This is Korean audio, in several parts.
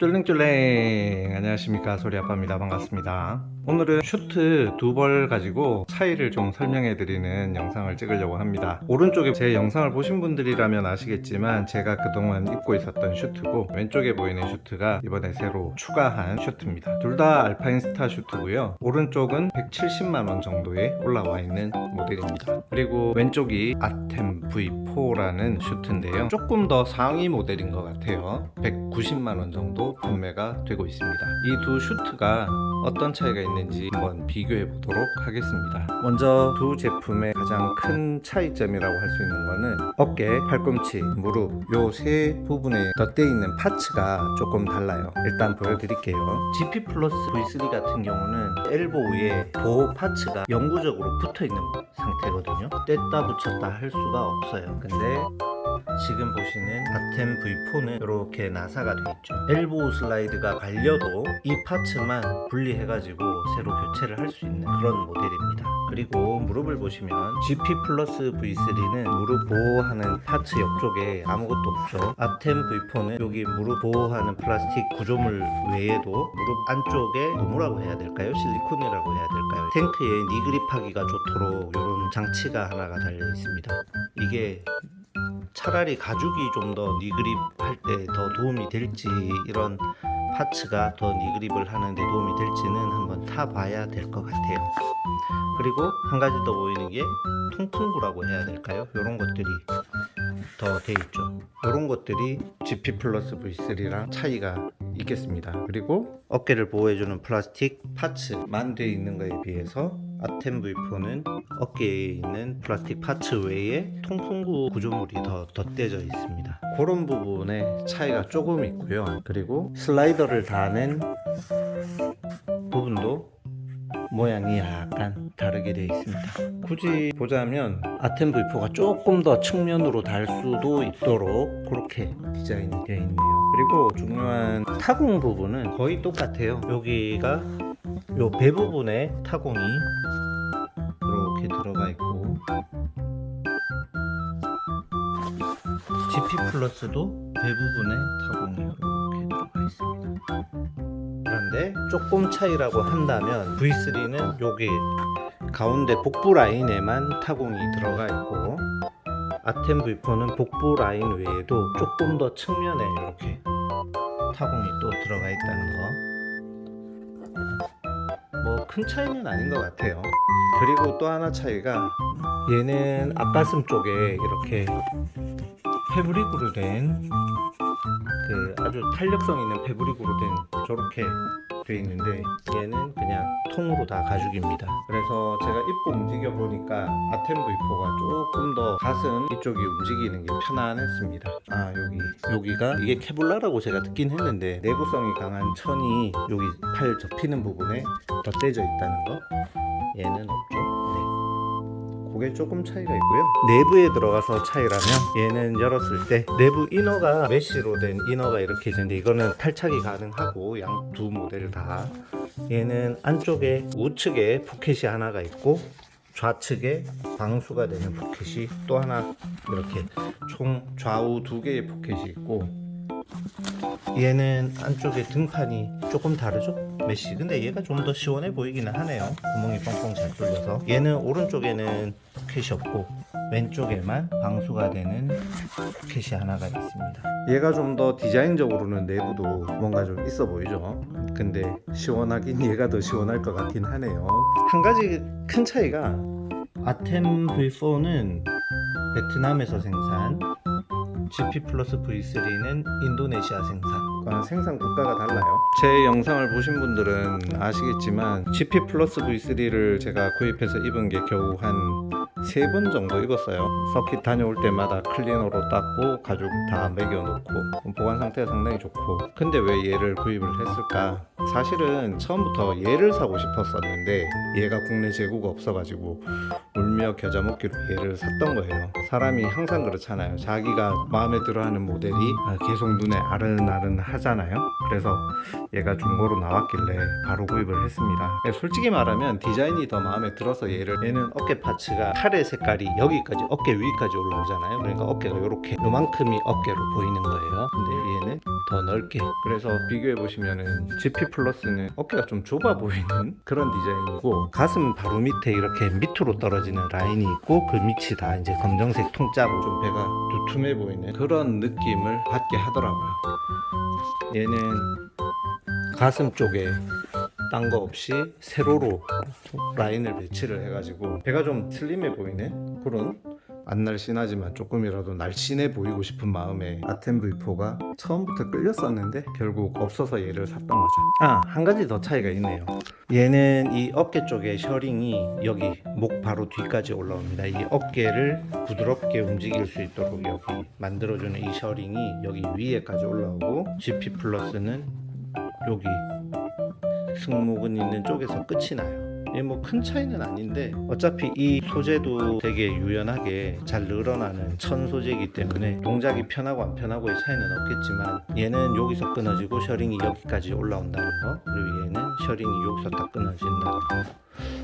쫄랭쫄랭. 안녕하십니까. 소리아빠입니다. 반갑습니다. 오늘은 슈트 두 벌 가지고 차이를 좀 설명해 드리는 영상을 찍으려고 합니다. 오른쪽에 제 영상을 보신 분들이라면 아시겠지만 제가 그동안 입고 있었던 슈트고 왼쪽에 보이는 슈트가 이번에 새로 추가한 슈트입니다. 둘 다 알파인스타 슈트고요. 오른쪽은 170만원 정도에 올라와 있는 모델입니다. 그리고 왼쪽이 아템 V4라는 슈트인데요. 조금 더 상위 모델인 것 같아요. 190만원 정도 판매가 되고 있습니다. 이 두 슈트가 어떤 차이가 있는지 한번 비교해 보도록 하겠습니다. 먼저 두 제품의 가장 큰 차이점이라고 할 수 있는 거는 어깨, 팔꿈치, 무릎 요 세 부분에 덧대어 있는 parts가 조금 달라요. 일단 보여드릴게요. GP 플러스 V3 같은 경우는 elbow 위에 보호 parts가 영구적으로 붙어 있는 상태거든요. 뗐다 붙였다 할 수가 없어요. 근데 지금 보시는 아템 V4는 이렇게 나사가 되어 있죠 elbow 슬라이드가 갈려도 이 parts만 분리해가지고 새로 교체를 할 수 있는 그런 모델입니다 그리고 무릎을 보시면 GP 플러스 V3는 무릎 보호하는 parts 옆쪽에 아무것도 없죠 아템 V4는 여기 무릎 보호하는 플라스틱 구조물 외에도 무릎 안쪽에 고무라고 해야 될까요? 실리콘이라고 해야 될까요? 탱크에 knee grip하기가 좋도록 이런 장치가 하나가 달려 있습니다 이게 차라리 가죽이 좀 더 knee grip 할 때 더 도움이 될지 이런 parts가 더 knee grip을 하는데 도움이 될지는 한번 타봐야 될 것 같아요. 그리고 한 가지 더 보이는 게 통풍구라고 해야 될까요? 이런 것들이 더 돼 있죠. 이런 것들이 GP 플러스 V3랑 차이가 있겠습니다. 그리고 어깨를 보호해주는 플라스틱 parts만 되어 있는 것에 비해서 아템 V4는 어깨에 있는 플라스틱 parts 외에 통풍구 구조물이 더 덧대져 있습니다. 그런 부분에 차이가 조금 있고요. 그리고 슬라이더를 다는 부분도 모양이 약간 다르게 되어 있습니다. 굳이 보자면 아템 V4가 조금 더 측면으로 달 수도 있도록 그렇게 디자인이 되어 있네요. 그리고 중요한 타공 부분은 거의 똑같아요. 여기가 요 배 부분에 타공이 플러스도 배 부분에 타공이 이렇게 들어가 있습니다. 그런데 조금 차이라고 한다면 V3는 여기 가운데 복부 라인에만 타공이 들어가 있고 아템 V4는 복부 라인 외에도 조금 더 측면에 이렇게 타공이 또 들어가 있다는 거. 뭐 큰 차이는 아닌 것 같아요. 그리고 또 하나 차이가 얘는 앞가슴 쪽에 이렇게 패브릭으로 된 그 아주 탄력성 있는 패브릭으로 된 저렇게 돼 있는데 얘는 그냥 통으로 다 가죽입니다. 그래서 제가 입고 움직여 보니까 아템 V4가 조금 더 가슴 이쪽이 움직이는 게 편안했습니다. 아 여기 여기가 이게 케블라라고 제가 듣긴 했는데 내구성이 강한 천이 여기 팔 접히는 부분에 덧대져 있다는 거? 얘는 없죠? 네. 그게 조금 차이가 있고요. 내부에 들어가서 차이라면 얘는 열었을 때 내부 inner가 메쉬로 된 inner가 이렇게 있는데 이거는 탈착이 가능하고 양 두 모델 다. 얘는 안쪽에 우측에 포켓이 하나가 있고 좌측에 방수가 되는 포켓이 또 하나 이렇게 총 좌우 두 개의 포켓이 있고 얘는 안쪽에 등판이 조금 다르죠? 메쉬. 근데 얘가 좀 더 시원해 보이기는 하네요. 구멍이 뻥뻥 잘 뚫려서. 얘는 오른쪽에는 포켓이 없고 왼쪽에만 방수가 되는 포켓이 하나가 있습니다. 얘가 좀 더 디자인적으로는 내부도 뭔가 좀 있어 보이죠? 근데 시원하긴 얘가 더 시원할 것 같긴 하네요. 한 가지 큰 차이가 아템 V4는 베트남에서 생산 GP 플러스 V3는 인도네시아 생산. 생산 국가가 달라요. 제 영상을 보신 분들은 아시겠지만 GP 플러스 V3를 제가 구입해서 입은 게 겨우 한 세 번 정도 입었어요. 서킷 다녀올 때마다 클리너로 닦고 가죽 다 매겨 놓고 보관 상태가 상당히 좋고. 근데 왜 얘를 구입을 했을까 사실은 처음부터 얘를 사고 싶었었는데 얘가 국내 재고가 없어가지고 울며 겨자 먹기로 얘를 샀던 거예요. 사람이 항상 그렇잖아요. 자기가 마음에 들어하는 모델이 아, 계속 눈에 아른아른 하잖아요. 그래서 얘가 중고로 나왔길래 바로 구입을 했습니다. 예, 솔직히 말하면 디자인이 더 마음에 들어서 얘를 얘는 어깨 파츠가 팔의 색깔이 여기까지 어깨 위까지 올라오잖아요. 그러니까 어깨가 이렇게 요만큼이 어깨로 보이는 거예요. 근데 얘는 더 넓게. 그래서 비교해 보시면은 플러스는 어깨가 좀 좁아 보이는 그런 디자인이고 가슴 바로 밑에 이렇게 밑으로 떨어지는 라인이 있고 그 밑이 다. 이제 검정색 통짜로 좀 배가 두툼해 보이는 그런 느낌을 받게 하더라고요. 얘는 가슴 쪽에 딴 거 없이 세로로 라인을 배치를 해가지고 배가 좀 슬림해 보이는 그런 안 날씬하지만 조금이라도 날씬해 보이고 싶은 마음에 아템 V4가 처음부터 끌렸었는데 결국 없어서 얘를 샀던 거죠. 아 한 가지 더 차이가 있네요. 얘는 이 어깨 쪽에 셔링이 여기 목 바로 뒤까지 올라옵니다. 이 어깨를 부드럽게 움직일 수 있도록 여기 만들어주는 이 셔링이 여기 위에까지 올라오고 GP 플러스는 여기 승모근 있는 쪽에서 끝이 나요. 예, 뭐 큰 차이는 아닌데 어차피 이 소재도 되게 유연하게 잘 늘어나는 천 소재이기 때문에 동작이 편하고 안 편하고의 차이는 없겠지만 얘는 여기서 끊어지고 셔링이 여기까지 올라온다는 거 그리고 얘는 셔링이 여기서 딱 끊어진다는 거.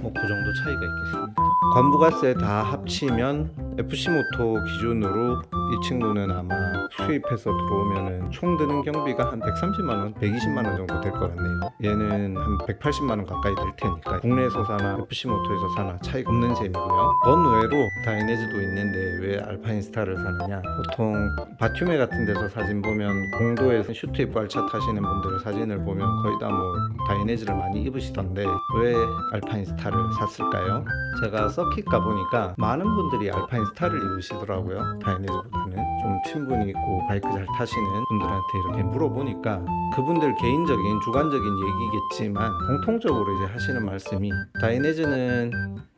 뭐그 정도 차이가 있겠습니다. 관부가세 다 합치면 FC 모토 기준으로 이 친구는 아마 수입해서 들어오면은 총 드는 경비가 한 130만원, 120만원 정도 될 것 같네요. 얘는 한 180만원 가까이 될 테니까 국내에서 사나 FC 모토에서 사나 차이가 없는 셈이고요. 번외로 다이네즈도 있는데 왜 알파인스타를 사느냐? 보통 바튜매 같은 데서 사진 보면 공도에서 슈트 입고 알차 타시는 분들의 사진을 보면 거의 다 뭐 다이내즈를 많이 입으시던데 왜 알파인스타를 샀을까요? 제가 서킷 가보니까 많은 분들이 알파인스타를 입으시더라고요. 다이내즈보다 는 좀 친분이 있고 바이크 잘 타시는 분들한테 이렇게 물어보니까 그분들 개인적인 주관적인 얘기겠지만 공통적으로 이제 하시는 말씀이 다이내즈는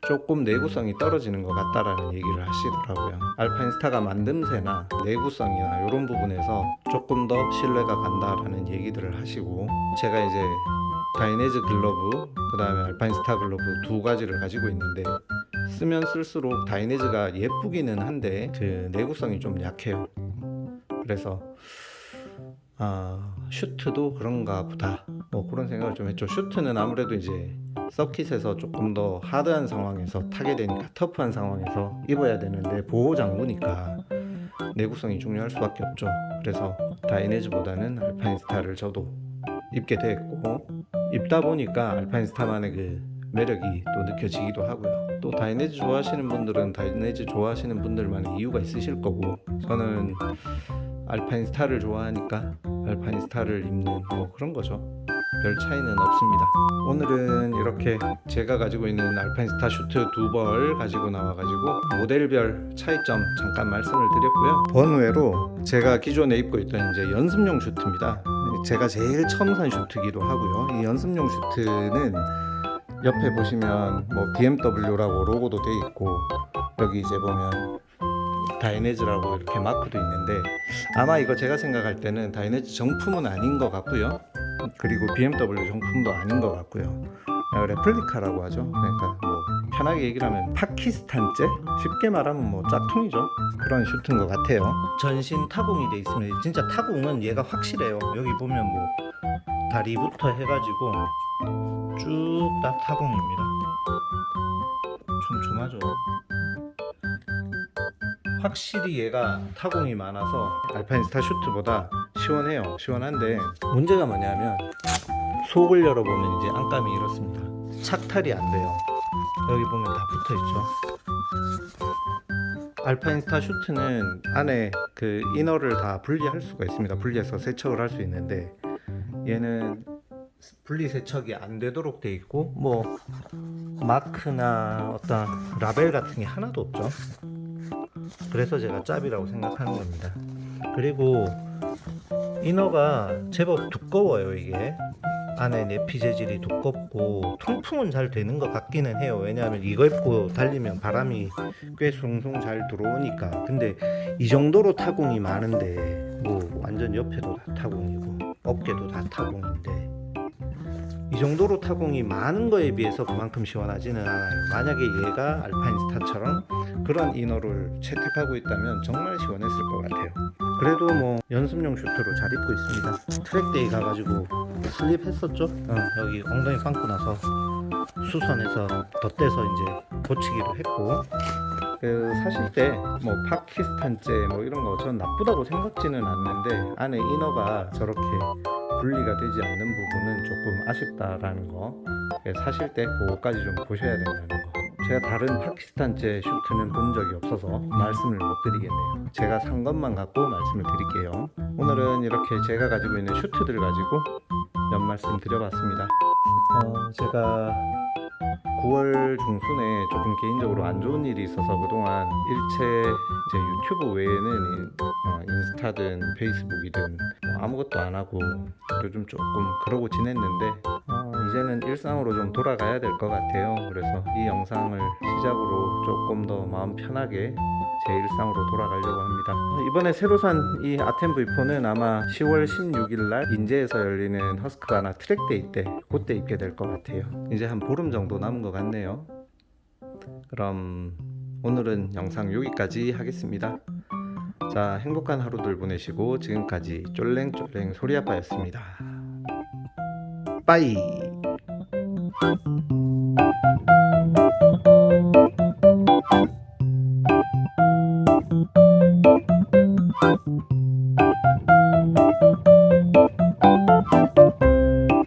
조금 내구성이 떨어지는 것 같다라는 얘기를 하시더라고요. 알파인스타가 만듦새나 내구성이나 이런 부분에서 조금 더 신뢰가 간다라는 얘기들을 하시고 제가 이제 다이네즈 글러브 그 다음에 알파인스타 글러브 두 가지를 가지고 있는데 쓰면 쓸수록 다이네즈가 예쁘기는 한데 그 내구성이 좀 약해요. 그래서 아 슈트도 그런가 보다. 뭐 그런 생각을 좀 했죠. 슈트는 아무래도 이제 서킷에서 조금 더 하드한 상황에서 타게 되니까 터프한 상황에서 입어야 되는데 보호 장구니까 내구성이 중요할 수밖에 없죠. 그래서 다이네즈보다는 알파인 스타를 저도 입게 됐고 입다 보니까 알파인 스타만의 그 매력이 또 느껴지기도 하고요 또 다이네즈 좋아하시는 분들은 다이네즈 좋아하시는 분들만의 이유가 있으실 거고 저는 알파인 스타를 좋아하니까 알파인 스타를 입는 뭐 그런 거죠. 별 차이는 없습니다. 오늘은 이렇게 제가 가지고 있는 알파인 스타 슈트 두 벌 가지고 나와 가지고 모델별 차이점 잠깐 말씀을 드렸고요. 번외로 제가 기존에 입고 있던 이제 연습용 슈트입니다. 제가 제일 처음 산 슈트기도 하고요. 이 연습용 슈트는 옆에 보시면 뭐 BMW라고 로고도 돼 있고 여기 이제 보면 다이네즈라고 이렇게 마크도 있는데 아마 이거 제가 생각할 때는 다이네즈 정품은 아닌 것 같고요. 그리고 BMW 정품도 아닌 것 같고요. 아, 레플리카라고 하죠. 그러니까 뭐 편하게 얘기를 하면 파키스탄제? 쉽게 말하면 뭐 짝퉁이죠. 그런 슈트인 것 같아요. 전신 타공이 돼 있습니다. 진짜 타공은 얘가 확실해요. 여기 보면 뭐 다리부터 해가지고 쭉 다 타공입니다. 촘촘하죠 확실히 얘가 타공이 많아서 알파인 스타 슈트보다 시원해요. 시원한데 문제가 뭐냐면 속을 열어보면 이제 안감이 이렇습니다. 착탈이 안 돼요 여기 보면 다 붙어 있죠. 알파인스타 슈트는 안에 그 이너를 다 분리할 수가 있습니다. 분리해서 세척을 할 수 있는데 얘는 분리 세척이 안 되도록 돼 있고 뭐 마크나 어떤 라벨 같은 게 하나도 없죠. 그래서 제가 짭이라고 생각하는 겁니다. 그리고 이너가 제법 두꺼워요 이게 안에 내피 재질이 두껍고 통풍은 잘 되는 것 같기는 해요 왜냐하면 이거 입고 달리면 바람이 꽤 숭숭 잘 들어오니까 근데 이 정도로 타공이 많은데 뭐 완전 옆에도 다 타공이고 어깨도 다 타공인데 이 정도로 타공이 많은 거에 비해서 그만큼 시원하지는 않아요. 만약에 얘가 알파인 스타처럼 그런 inner를 채택하고 있다면 정말 시원했을 것 같아요. 그래도 뭐 연습용 슈트로 잘 입고 있습니다. track day 가가지고 슬립 했었죠? 어, 여기 엉덩이 갈고 나서 수선해서 덧대서 이제 고치기도 했고 그 사실 때 뭐 파키스탄제 뭐 이런 거 전 나쁘다고 생각지는 않는데 안에 이너가 저렇게 분리가 되지 않는 부분은 조금 아쉽다라는 거 예, 사실 때 그거까지 좀 보셔야 된다는 거 제가 다른 파키스탄제 슈트는 본 적이 없어서 말씀을 못 드리겠네요. 제가 산 것만 갖고 말씀을 드릴게요. 오늘은 이렇게 제가 가지고 있는 슈트들 가지고 몇 말씀 드려봤습니다. 어, 제가 9월 중순에 조금 개인적으로 안 좋은 일이 있어서 그동안 일체 이제 유튜브 외에는 어, 인스타든 페이스북이든 뭐 아무것도 안 하고 요즘 조금 그러고 지냈는데 어, 이제는 일상으로 좀 돌아가야 될 것 같아요. 그래서 이 영상을 시작으로 조금 더 마음 편하게 제 일상으로 돌아가려고 합니다. 어, 이번에 새로 산 이 아템 V4는 아마 10월 16일 날 인제에서 열리는 허스크바나 track day 때 그때 입게 될 것 같아요. 이제 한 보름 정도 남은 것 같네요. 그럼 오늘은 영상 여기까지 하겠습니다. 자, 행복한 하루들 보내시고 지금까지 쫄랭쫄랭 소리아빠였습니다. bye. Mm-hmm.